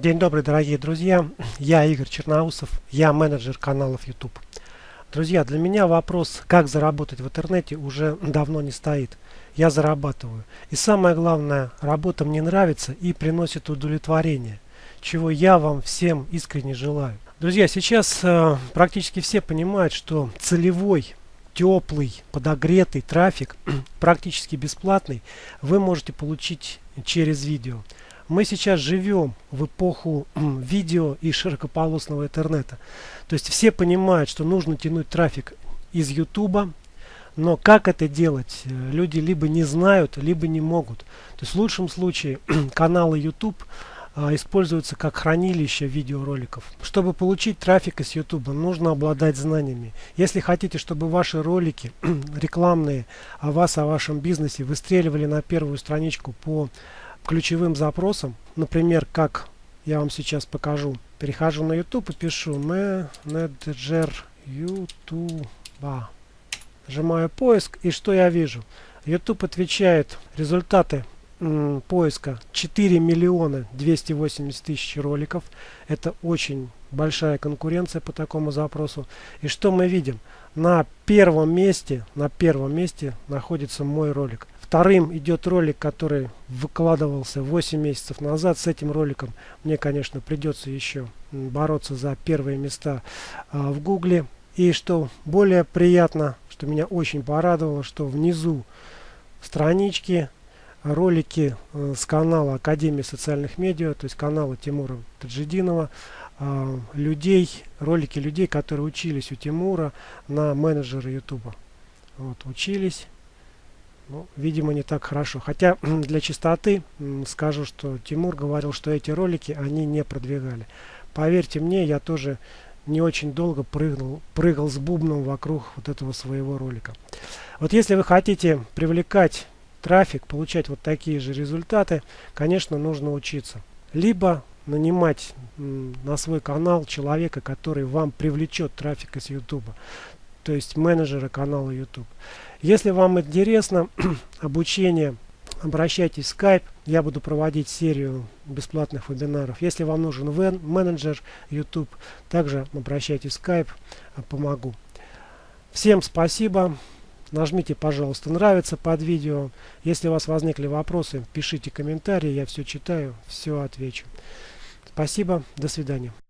День добрый, дорогие друзья. Я Игорь Черноусов, я менеджер каналов YouTube. Друзья, для меня вопрос, как заработать в интернете, уже давно не стоит. Я зарабатываю. И самое главное, работа мне нравится и приносит удовлетворение, чего я вам всем искренне желаю. Друзья, сейчас э, практически все понимают, что целевой теплый, подогретый трафик, практически бесплатный, вы можете получить через видео. Мы сейчас живем в эпоху видео и широкополосного интернета. То есть все понимают, что нужно тянуть трафик из YouTube, но как это делать, э, люди либо не знают, либо не могут. То есть в лучшем случае каналы YouTube а, используются как хранилище видеороликов. Чтобы получить трафик из YouTube, нужно обладать знаниями. Если хотите, чтобы ваши ролики рекламные о вас, о вашем бизнесе выстреливали на первую страничку по ключевым запросам, например, как я вам сейчас покажу. Перехожу на YouTube и пишу менеджер YouTube. Нажимаю поиск и что я вижу? YouTube отвечает результаты поиска 4 миллиона 280 тысяч роликов. Это очень большая конкуренция по такому запросу. И что мы видим? На первом месте, на первом месте находится мой ролик. Вторым идет ролик, который выкладывался 8 месяцев назад. С этим роликом мне, конечно, придется еще бороться за первые места а, в Гугле. И что более приятно, что меня очень порадовало, что внизу странички ролики э, с канала Академии социальных медиа, то есть канала Тимура Таджидинова, э, людей, ролики людей, которые учились у Тимура на менеджера Ютуба. Вот, учились ну, видимо, не так хорошо. Хотя для чистоты скажу, что Тимур говорил, что эти ролики они не продвигали. Поверьте мне, я тоже не очень долго прыгнул, прыгал с бубном вокруг вот этого своего ролика. Вот если вы хотите привлекать трафик, получать вот такие же результаты, конечно, нужно учиться. Либо нанимать на свой канал человека, который вам привлечет трафик из YouTube то есть менеджера канала YouTube. Если вам интересно обучение, обращайтесь в Skype. Я буду проводить серию бесплатных вебинаров. Если вам нужен менеджер YouTube, также обращайтесь в Skype, а, помогу. Всем спасибо. Нажмите, пожалуйста, нравится под видео. Если у вас возникли вопросы, пишите комментарии, я все читаю, все отвечу. Спасибо, до свидания.